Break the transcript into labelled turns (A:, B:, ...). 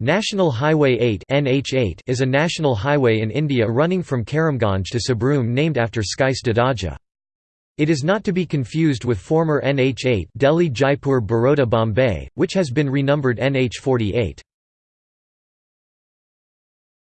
A: National Highway 8 NH8 is a national highway in India running from Karimganj to Sabroom named after Skys Dadaja. It is not to be confused with former NH8 Delhi Jaipur Baroda Bombay, which has been renumbered NH48.